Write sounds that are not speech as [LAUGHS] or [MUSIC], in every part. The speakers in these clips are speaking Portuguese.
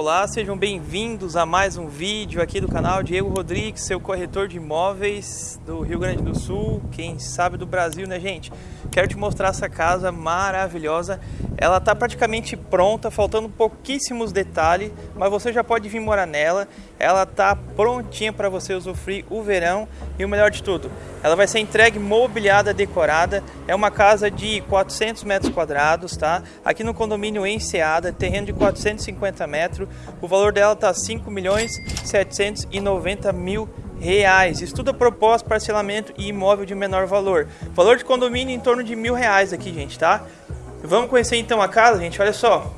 Olá, sejam bem-vindos a mais um vídeo aqui do canal. Diego Rodrigues, seu corretor de imóveis do Rio Grande do Sul, quem sabe do Brasil, né gente? Quero te mostrar essa casa maravilhosa, ela está praticamente pronta, faltando pouquíssimos detalhes, mas você já pode vir morar nela, ela está prontinha para você usufruir o verão. E o melhor de tudo, ela vai ser entregue mobiliada, decorada, é uma casa de 400 metros quadrados, tá? Aqui no condomínio Enseada, terreno de 450 metros, o valor dela tá 5 milhões 790 mil reais. Estuda proposta, parcelamento e imóvel de menor valor. Valor de condomínio em torno de mil reais aqui, gente, tá? Vamos conhecer então a casa, gente. Olha só.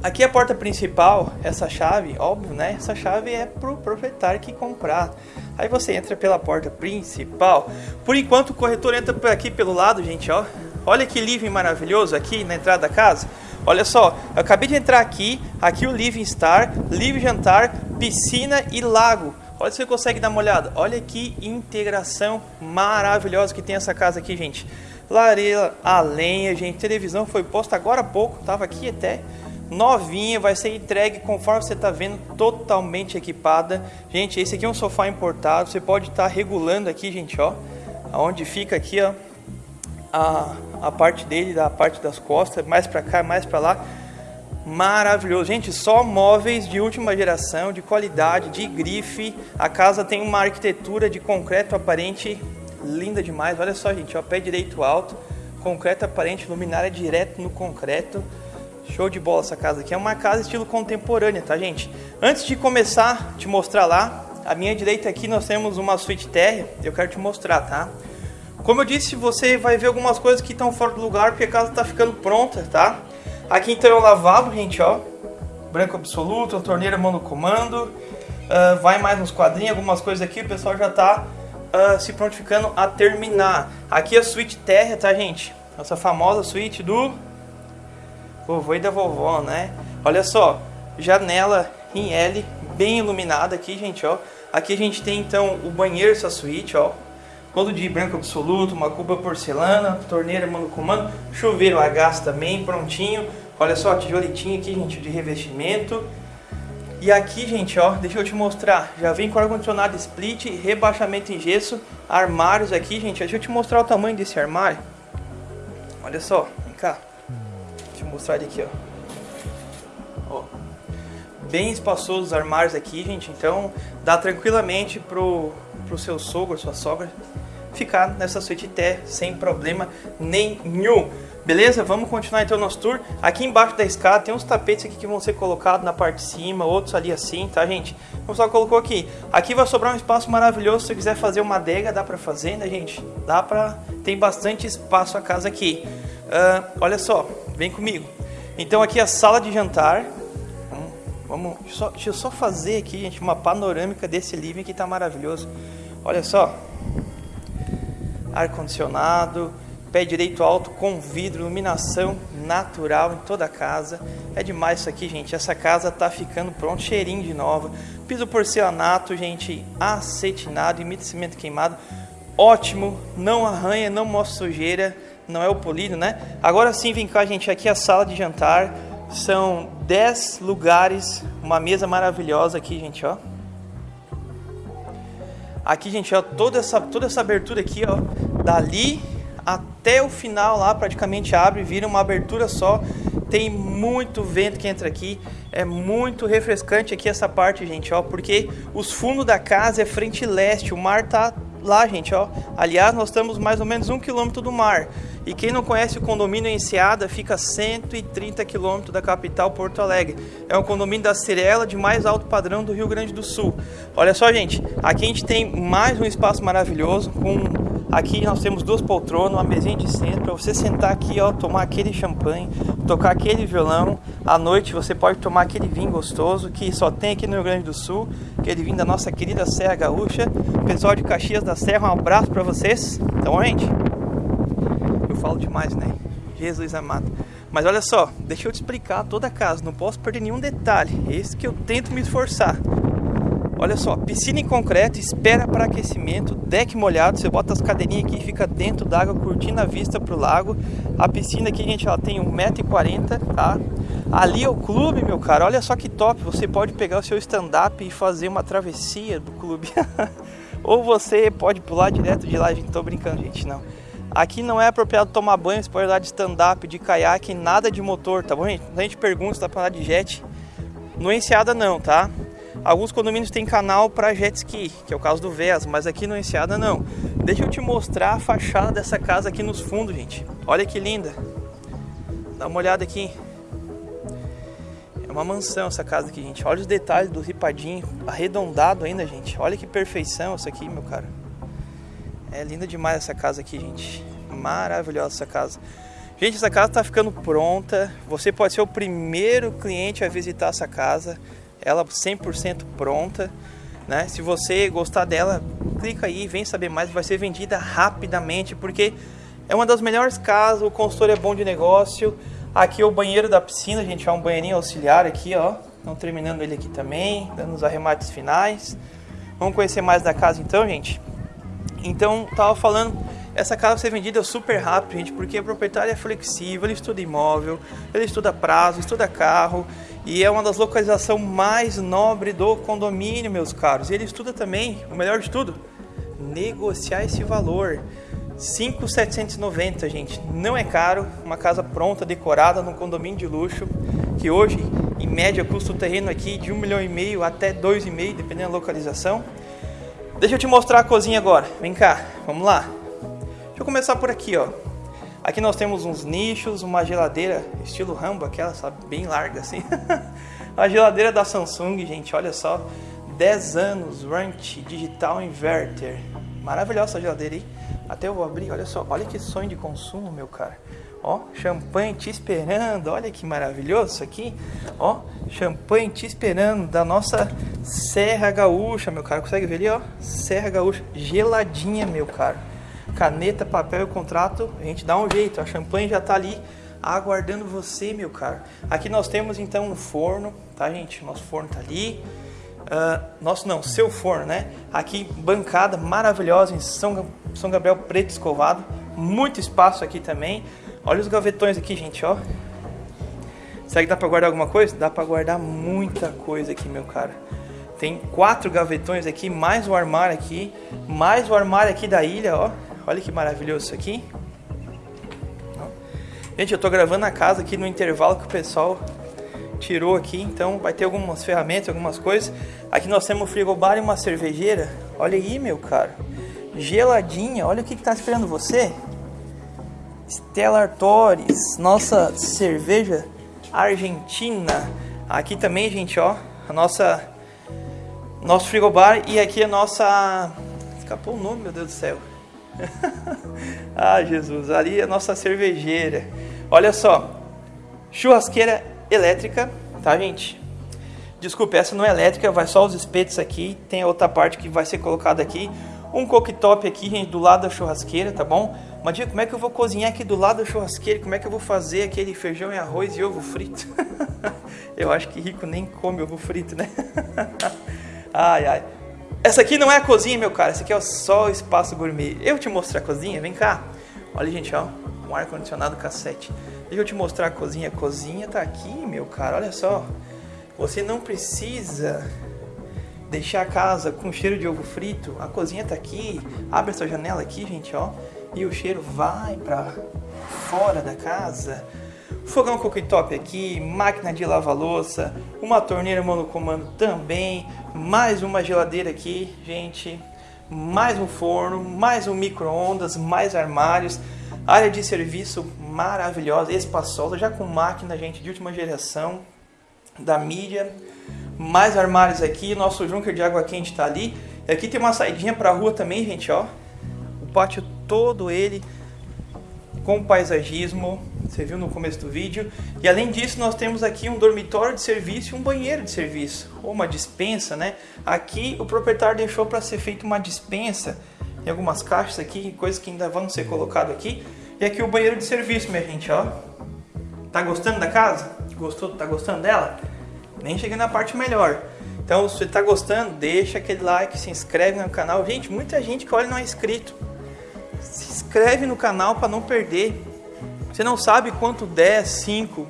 Aqui é a porta principal, essa chave, óbvio, né? Essa chave é pro proprietário que comprar. Aí você entra pela porta principal. Por enquanto o corretor entra por aqui pelo lado, gente, ó. Olha que living maravilhoso aqui na entrada da casa. Olha só, eu acabei de entrar aqui, aqui o living star, livre jantar, piscina e lago. Olha se você consegue dar uma olhada. Olha que integração maravilhosa que tem essa casa aqui, gente. Lareira a lenha, gente. Televisão foi posta agora há pouco, tava aqui até novinha, vai ser entregue conforme você está vendo, totalmente equipada. Gente, esse aqui é um sofá importado, você pode estar tá regulando aqui, gente, ó, aonde fica aqui, ó, a, a parte dele, da parte das costas, mais para cá, mais para lá. Maravilhoso, gente, só móveis de última geração, de qualidade, de grife. A casa tem uma arquitetura de concreto aparente linda demais. Olha só, gente, ó, pé direito alto, concreto aparente, luminária direto no concreto. Show de bola essa casa aqui. É uma casa estilo contemporânea, tá, gente? Antes de começar te mostrar lá, à minha direita aqui nós temos uma suíte térrea. Eu quero te mostrar, tá? Como eu disse, você vai ver algumas coisas que estão fora do lugar porque a casa está ficando pronta, tá? Aqui então é o lavabo, gente, ó. Branco absoluto, a torneira mão no comando. Uh, vai mais nos quadrinhos, algumas coisas aqui, o pessoal já está uh, ah, se prontificando a terminar. Aqui é a suíte térrea, tá, gente? Essa famosa suíte do vovô e da vovó, né? Olha só, janela em L, bem iluminada aqui, gente, ó. Aqui a gente tem então o banheiro, essa suíte, ó. Todo de branco absoluto, uma cuba porcelana, torneira mano comando, chuveiro a gás também, prontinho. Olha só, tijoletinho aqui, gente, de revestimento. E aqui, gente, ó, deixa eu te mostrar. Já vem com ar-condicionado split, rebaixamento em gesso, armários aqui, gente. Deixa eu te mostrar o tamanho desse armário. Olha só, vem cá. Deixa eu mostrar ele aqui, ó. Bem espaçosos os armários aqui, gente. Então, dá tranquilamente pro, pro seu sogro, sua sogra, ficar nessa suíte té sem problema nenhum. Beleza? Vamos continuar então o nosso tour. Aqui embaixo da escada tem uns tapetes aqui que vão ser colocados na parte de cima, outros ali assim, tá, gente? Como só colocou aqui. Aqui vai sobrar um espaço maravilhoso. Se você quiser fazer uma adega, dá pra fazer, né, gente? Dá pra... Tem bastante espaço a casa aqui. Uh, olha só, Vem comigo. Então aqui é a sala de jantar. Vamos, só, deixa eu só fazer aqui, gente, uma panorâmica desse living que está maravilhoso. Olha só. Ar condicionado, pé direito alto com vidro, iluminação natural em toda a casa. É demais isso aqui, gente. Essa casa tá ficando pronto, cheirinho de nova. Piso porcelanato, gente, acetinado, imita cimento queimado. Ótimo, não arranha, não mostra sujeira não é o polido, né? Agora sim, vem cá, gente, aqui é a sala de jantar. São 10 lugares, uma mesa maravilhosa aqui, gente, ó. Aqui, gente, ó, toda essa, toda essa abertura aqui, ó, dali até o final lá praticamente abre, vira uma abertura só. Tem muito vento que entra aqui, é muito refrescante aqui essa parte, gente, ó, porque os fundos da casa é frente leste, o mar tá lá, gente, ó. Aliás, nós estamos mais ou menos um quilômetro do mar. E quem não conhece o condomínio Enseada, fica a 130 quilômetros da capital Porto Alegre. É um condomínio da Cirela de mais alto padrão do Rio Grande do Sul. Olha só, gente, aqui a gente tem mais um espaço maravilhoso com Aqui nós temos duas poltronas, uma mesinha de centro para você sentar aqui, ó, tomar aquele champanhe, tocar aquele violão. À noite você pode tomar aquele vinho gostoso que só tem aqui no Rio Grande do Sul, aquele vinho da nossa querida Serra Gaúcha. Pessoal de Caxias da Serra, um abraço para vocês. Então, gente, falo demais, né? Jesus amado. Mas olha só, deixa eu te explicar toda a casa, não posso perder nenhum detalhe. Esse que eu tento me esforçar. Olha só, piscina em concreto, espera para aquecimento, deck molhado, você bota as cadeirinhas aqui e fica dentro d'água curtindo a vista pro lago. A piscina aqui, gente, ela tem 1,40m, tá? Ali é o clube, meu cara, olha só que top, você pode pegar o seu stand-up e fazer uma travessia do clube. [LAUGHS] Ou você pode pular direto de lá, gente, tô brincando, gente, não. Aqui não é apropriado tomar banho, você pode andar de stand-up, de caiaque, nada de motor, tá bom, gente? A gente pergunta se dá pra andar de jet. No Enseada não, tá? Alguns condomínios têm canal para jet ski, que é o caso do VES, mas aqui no Enseada não. Deixa eu te mostrar a fachada dessa casa aqui nos fundos, gente. Olha que linda. Dá uma olhada aqui. É uma mansão essa casa aqui, gente. Olha os detalhes do ripadinho, arredondado ainda, gente. Olha que perfeição isso aqui, meu cara. É linda demais essa casa aqui, gente. Maravilhosa essa casa. Gente, essa casa está ficando pronta. Você pode ser o primeiro cliente a visitar essa casa ela 100% pronta, né? Se você gostar dela, clica aí, vem saber mais, vai ser vendida rapidamente, porque é uma das melhores casas, o consultor é bom de negócio. Aqui é o banheiro da piscina, gente, é um banheirinho auxiliar aqui, ó. Estão terminando ele aqui também, dando os arremates finais. Vamos conhecer mais da casa então, gente? Então, tava falando, essa casa vai ser vendida super rápido, gente, porque o proprietário é flexível, ele estuda imóvel, ele estuda prazo, estuda carro, e é uma das localizações mais nobres do condomínio, meus caros. E ele estuda também, o melhor de tudo, negociar esse valor. 5,790, gente. Não é caro, uma casa pronta, decorada, num condomínio de luxo, que hoje, em média, custa o terreno aqui de um milhão e meio até dois e meio, dependendo da localização. Deixa eu te mostrar a cozinha agora. Vem cá, vamos lá. Deixa eu começar por aqui, ó. Aqui nós temos uns nichos, uma geladeira estilo Rambo, aquela, sabe, bem larga assim. [LAUGHS] a geladeira da Samsung, gente, olha só. 10 anos, warranty, digital inverter. Maravilhosa essa geladeira aí. Até eu vou abrir, olha só, olha que sonho de consumo, meu cara. Ó, champanhe te esperando, olha que maravilhoso isso aqui. Ó, champanhe te esperando da nossa Serra Gaúcha, meu cara. Consegue ver ali, ó? Serra Gaúcha, geladinha, meu cara caneta, papel e contrato, a gente dá um jeito. A champanhe já está ali aguardando você, meu caro. Aqui nós temos então um forno, tá, gente? Nosso forno está ali. Uh, nosso não, seu forno, né? Aqui bancada maravilhosa em São, São Gabriel preto escovado, muito espaço aqui também. Olha os gavetões aqui, gente, ó. Será que dá para guardar alguma coisa? Dá para guardar muita coisa aqui, meu cara. Tem quatro gavetões aqui, mais o armário aqui, mais o armário aqui da ilha, ó. Olha que maravilhoso isso aqui. Gente, eu tô gravando na casa aqui no intervalo que o pessoal tirou aqui, então vai ter algumas ferramentas, algumas coisas. Aqui nós temos um frigobar e uma cervejeira. Olha aí, meu cara. Geladinha, olha o que, que tá esperando você. Stella Artois, nossa cerveja argentina. Aqui também, gente, ó, a nossa nosso frigobar e aqui a nossa escapou o nome, meu Deus do céu. [LAUGHS] ah, Jesus, ali é a nossa cervejeira. Olha só, churrasqueira elétrica, tá, gente? Desculpe, essa não é elétrica, vai só os espetos aqui. Tem a outra parte que vai ser colocada aqui. Um cooktop aqui, gente, do lado da churrasqueira, tá bom? Mas diga, como é que eu vou cozinhar aqui do lado da churrasqueira? Como é que eu vou fazer aquele feijão e arroz e ovo frito? [LAUGHS] eu acho que rico nem come ovo frito, né? [LAUGHS] ai, ai. Essa aqui não é a cozinha, meu cara. Essa aqui é só o espaço gourmet. Eu te mostrar a cozinha, vem cá. Olha, gente, ó. Um ar-condicionado cassete. Deixa eu te mostrar a cozinha. A cozinha tá aqui, meu cara. Olha só. Você não precisa deixar a casa com cheiro de ovo frito. A cozinha tá aqui. Abre essa janela aqui, gente, ó. E o cheiro vai pra fora da casa. Fogão cooktop aqui, máquina de lavar louça, uma torneira monocomando também, mais uma geladeira aqui, gente, mais um forno, mais um micro-ondas, mais armários, área de serviço maravilhosa, espaçosa, já com máquina, gente, de última geração da mídia, mais armários aqui, nosso junker de água quente está ali, aqui tem uma saidinha para a rua também, gente, ó, o pátio todo ele com paisagismo, você viu no começo do vídeo. E além disso, nós temos aqui um dormitório de serviço e um banheiro de serviço, ou uma dispensa, né? Aqui o proprietário deixou para ser feita uma dispensa. Tem algumas caixas aqui, coisas que ainda vão ser colocadas aqui. E aqui o banheiro de serviço, minha gente, ó. Tá gostando da casa? Gostou? Tá gostando dela? Nem cheguei na parte melhor. Então, se você está gostando, deixa aquele like, se inscreve no canal. Gente, muita gente que olha não é inscrito. Inscreve no canal para não perder. Você não sabe quanto 10, 5,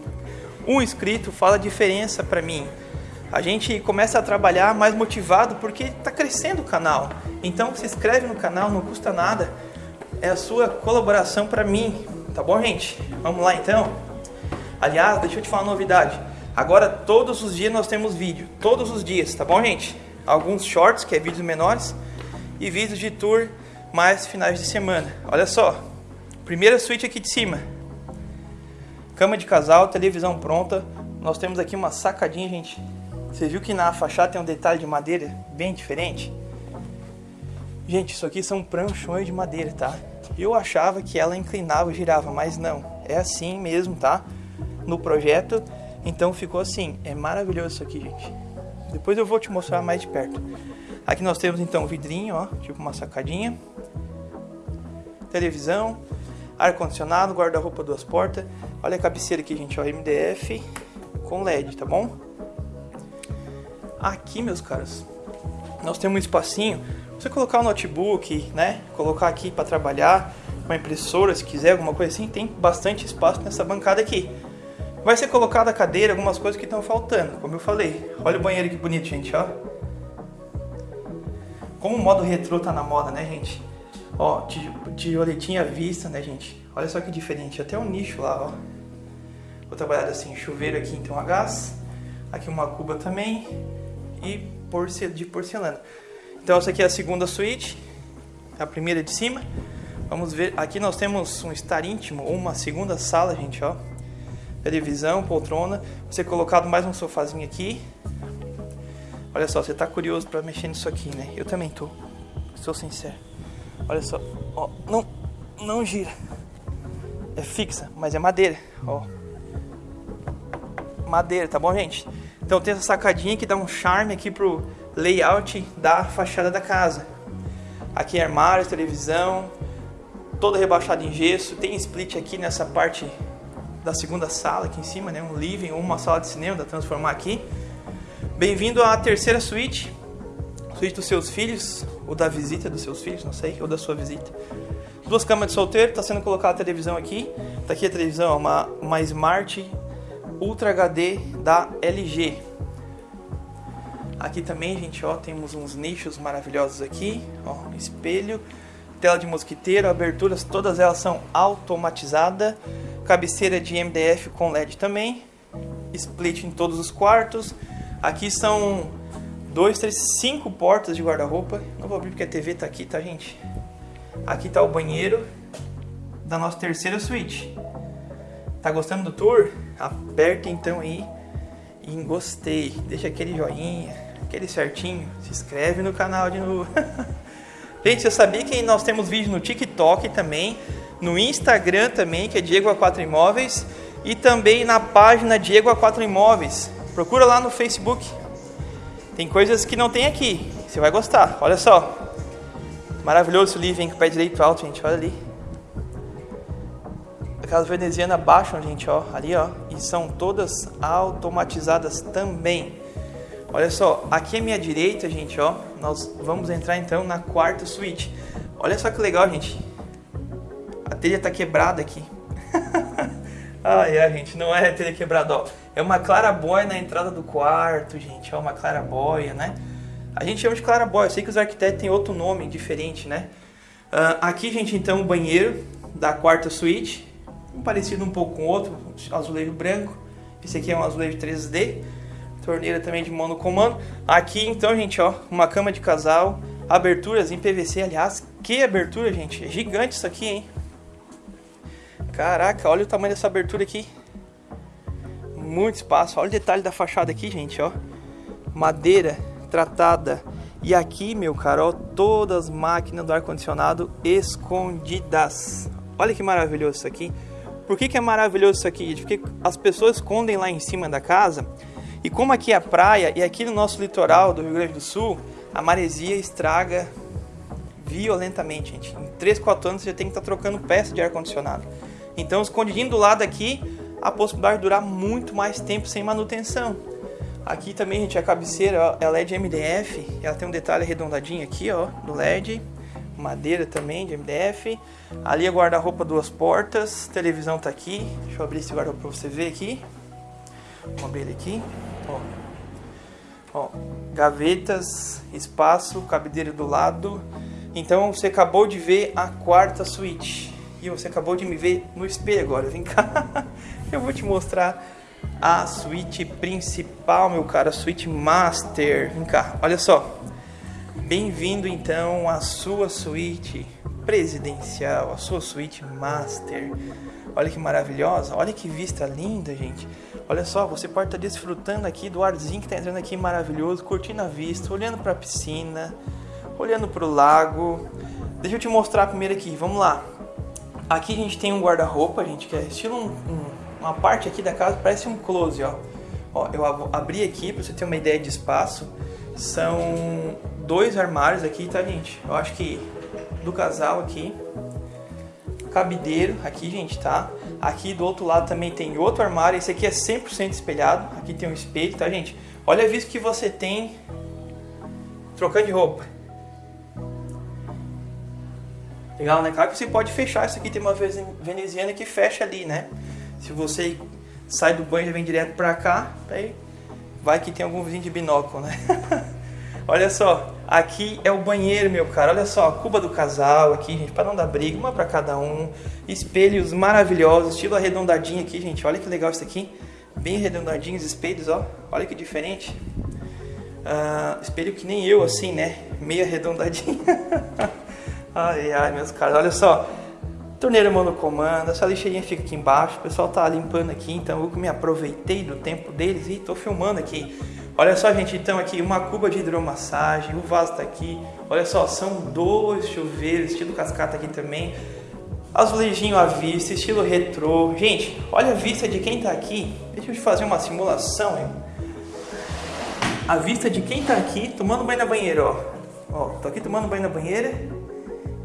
um inscrito fala diferença para mim. A gente começa a trabalhar mais motivado porque está crescendo o canal. Então se inscreve no canal, não custa nada. É a sua colaboração para mim, tá bom, gente? Vamos lá então. Aliás, deixa eu te falar uma novidade. Agora todos os dias nós temos vídeo, todos os dias, tá bom, gente? Alguns shorts, que é vídeos menores, e vídeos de tour mais finais de semana. Olha só. Primeira suíte aqui de cima. Cama de casal, televisão pronta. Nós temos aqui uma sacadinha, gente. Você viu que na fachada tem um detalhe de madeira bem diferente? Gente, isso aqui são pranchões de madeira, tá? Eu achava que ela inclinava girava, mas não. É assim mesmo, tá? No projeto então ficou assim, é maravilhoso isso aqui, gente. Depois eu vou te mostrar mais de perto. Aqui nós temos então um vidrinho, ó, tipo uma sacadinha. Televisão, ar condicionado, guarda-roupa duas portas. Olha a cabeceira aqui, gente, ó, MDF com LED, tá bom? Aqui, meus caros, nós temos um espacinho. Você colocar o um notebook, né? Colocar aqui para trabalhar, uma impressora, se quiser, alguma coisa assim, tem bastante espaço nessa bancada aqui. Vai ser colocada a cadeira, algumas coisas que estão faltando, como eu falei. Olha o banheiro que bonito, gente, ó. Como o modo retrô tá na moda, né, gente? Ó, tijoletinha à vista, né, gente? Olha só que diferente, até um nicho lá, ó. Vou trabalhar assim, chuveiro aqui então a gás. Aqui uma cuba também. E de porcelana. Então essa aqui é a segunda suíte. A primeira de cima. Vamos ver, aqui nós temos um estar íntimo, uma segunda sala, gente, ó televisão, poltrona, você colocado mais um sofazinho aqui. Olha só, você tá curioso para mexer nisso aqui, né? Eu também tô. Sou sincero. Olha só, ó, não não gira. É fixa, mas é madeira, ó. Madeira, tá bom, gente? Então tem essa sacadinha que dá um charme aqui pro layout da fachada da casa. Aqui é armário, televisão, toda rebaixada em gesso, tem split aqui nessa parte da segunda sala aqui em cima, né? Um living uma sala de cinema, da transformar aqui. Bem-vindo à terceira suíte, suíte dos seus filhos, ou da visita dos seus filhos, não sei, ou da sua visita. Duas camas de solteiro, está sendo colocada a televisão aqui. Tá aqui a televisão, uma, uma Smart Ultra HD da LG. Aqui também, gente, ó, temos uns nichos maravilhosos aqui, ó, espelho, tela de mosquiteiro, aberturas, todas elas são automatizadas cabeceira de MDF com LED também, split em todos os quartos. Aqui são dois, três, cinco portas de guarda-roupa. Não vou abrir porque a TV tá aqui, tá, gente? Aqui tá o banheiro da nossa terceira suíte. Tá gostando do tour? Aperta então aí em gostei. Deixa aquele joinha, aquele certinho. Se inscreve no canal de novo. [LAUGHS] gente, eu sabia que nós temos vídeo no TikTok também no Instagram também, que é Diego A4 Imóveis, e também na página Diego A4 Imóveis. Procura lá no Facebook. Tem coisas que não tem aqui, você vai gostar. Olha só. Maravilhoso esse livro, hein, com o pé direito alto, gente, olha ali. A casa veneziana baixam, gente, ó, ali, ó, e são todas automatizadas também. Olha só, aqui à minha direita, gente, ó, nós vamos entrar então na quarta suíte. Olha só que legal, gente telha tá quebrada aqui. [LAUGHS] Ai, ai, gente, não é telha quebrada, ó. É uma clarabóia na entrada do quarto, gente. É uma clarabóia, né? A gente chama de clarabóia. Eu sei que os arquitetos têm outro nome diferente, né? Uh, aqui, gente, então, o banheiro da quarta suíte. Um parecido um pouco com o outro, azulejo branco. Esse aqui é um azulejo 3D. Torneira também de monocomando. Aqui, então, gente, ó, uma cama de casal. Aberturas em PVC, aliás. Que abertura, gente. É gigante isso aqui, hein? Caraca, olha o tamanho dessa abertura aqui. Muito espaço. Olha o detalhe da fachada aqui, gente, ó. Madeira tratada. E aqui, meu cara, ó, todas as máquinas do ar-condicionado escondidas. Olha que maravilhoso isso aqui. Por que, que é maravilhoso isso aqui? Porque as pessoas escondem lá em cima da casa. E como aqui é a praia e aqui no nosso litoral do Rio Grande do Sul, a maresia estraga violentamente, gente. Em 3, 4 anos você já tem que estar tá trocando peça de ar-condicionado. Então, escondidinho do lado aqui, a possibilidade de durar muito mais tempo sem manutenção. Aqui também, gente, a cabeceira, ó, ela é de MDF, ela tem um detalhe arredondadinho aqui, ó, do LED, madeira também de MDF. Ali é guarda-roupa duas portas, televisão tá aqui. Deixa eu abrir esse guarda-roupa pra você ver aqui. Vamos abrir ele aqui, ó. Ó, gavetas, espaço, cabideiro do lado. Então você acabou de ver a quarta suíte. E você acabou de me ver no espelho agora. Vem cá. [LAUGHS] Eu vou te mostrar a suíte principal, meu cara, a suíte master. Vem cá, olha só. Bem-vindo então à sua suíte presidencial, a sua suíte master. Olha que maravilhosa, olha que vista linda, gente. Olha só, você pode estar desfrutando aqui do arzinho que está entrando aqui maravilhoso, curtindo a vista, olhando para a piscina, olhando para o lago. Deixa eu te mostrar primeiro aqui, vamos lá. Aqui a gente tem um guarda-roupa, gente, que é estilo um, um, uma parte aqui da casa, parece um close, ó. Ó, eu abri aqui para você ter uma ideia de espaço. São dois armários aqui, tá, gente? Eu acho que do casal aqui. Cabideiro aqui, gente, tá? Aqui do outro lado também tem outro armário. Esse aqui é 100% espelhado. Aqui tem um espelho, tá, gente? Olha a vista que você tem trocando de roupa. Legal, né? Claro que você pode fechar. Isso aqui tem uma veneziana que fecha ali, né? Se você sai do banho e vem direto pra cá, aí vai que tem algum vizinho de binóculo, né? [LAUGHS] Olha só, aqui é o banheiro, meu cara. Olha só, a cuba do casal aqui, gente, para não dar briga, uma para cada um. Espelhos maravilhosos, estilo arredondadinho aqui, gente. Olha que legal isso aqui. Bem arredondadinhos espelhos, ó. Olha que diferente. Uh, espelho que nem eu, assim, né? Meio arredondadinho. [LAUGHS] ai, ai, meus caras. Olha só. Torneira monocomando, essa lixeirinha fica aqui embaixo. O pessoal tá limpando aqui, então eu me aproveitei do tempo deles e tô filmando aqui. Olha só, gente, então aqui uma cuba de hidromassagem, o vaso tá aqui. Olha só, são dois chuveiros, estilo cascata aqui também. Azulejinho à vista, estilo retrô. Gente, olha a vista de quem tá aqui. Deixa eu te fazer uma simulação, hein? A vista de quem tá aqui tomando banho na banheira, ó. Ó, tô aqui tomando banho na banheira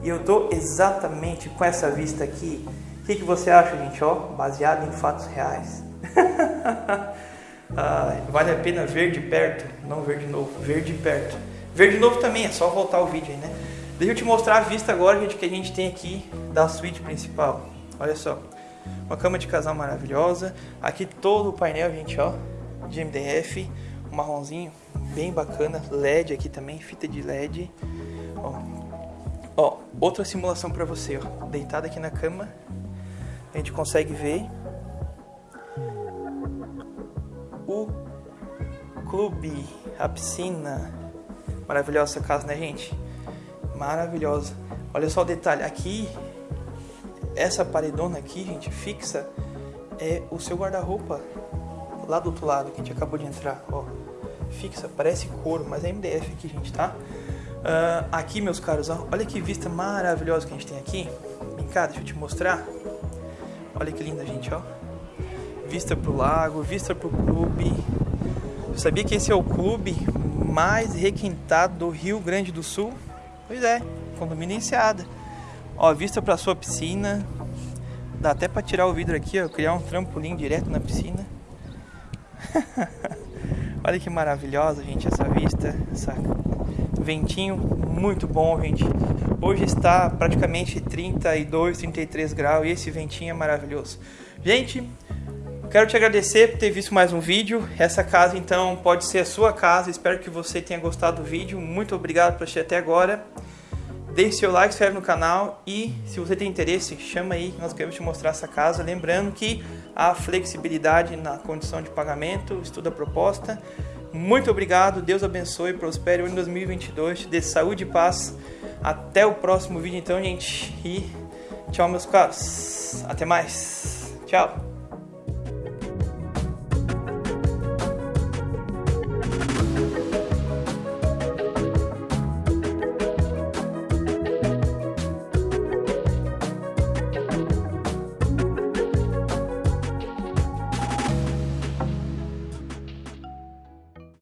e eu tô exatamente com essa vista aqui. O que, que você acha, gente? Ó, baseado em fatos reais. [LAUGHS] Ah, vale a pena ver de perto, não ver de novo, ver de perto. Ver de novo também, é só voltar o vídeo aí, né? Deixa eu te mostrar a vista agora, gente, que a gente tem aqui da suíte principal. Olha só, uma cama de casal maravilhosa. Aqui todo o painel, gente, ó, de MDF, um marronzinho bem bacana, LED aqui também, fita de LED. Ó, ó outra simulação para você, ó, deitado aqui na cama, a gente consegue ver o clube, a piscina. Maravilhosa essa casa, né, gente? Maravilhosa. Olha só o detalhe. Aqui, essa paredona aqui, gente, fixa, é o seu guarda-roupa. Lá do outro lado, que a gente acabou de entrar, ó. Fixa, parece couro, mas é MDF aqui, gente, tá? Uh, aqui, meus caros, olha que vista maravilhosa que a gente tem aqui. Vem cá, deixa eu te mostrar. Olha que linda, gente, ó vista para o lago, vista para o clube. Eu sabia que esse é o clube mais requintado do Rio Grande do Sul? Pois é, condomínio Enseada. Ó, vista para sua piscina. Dá até para tirar o vidro aqui, ó, criar um trampolim direto na piscina. [LAUGHS] Olha que maravilhosa, gente, essa vista, essa ventinho muito bom, gente. Hoje está praticamente 32, 33 graus e esse ventinho é maravilhoso. Gente, Quero te agradecer por ter visto mais um vídeo. Essa casa então pode ser a sua casa. Espero que você tenha gostado do vídeo. Muito obrigado por assistir até agora. Deixe seu like, se inscreve no canal e se você tem interesse, chama aí, nós queremos te mostrar essa casa. Lembrando que há flexibilidade na condição de pagamento, estuda a proposta. Muito obrigado, Deus abençoe, prospere o ano 2022, te dê saúde e paz. Até o próximo vídeo então, gente. E tchau, meus caros. Até mais. Tchau.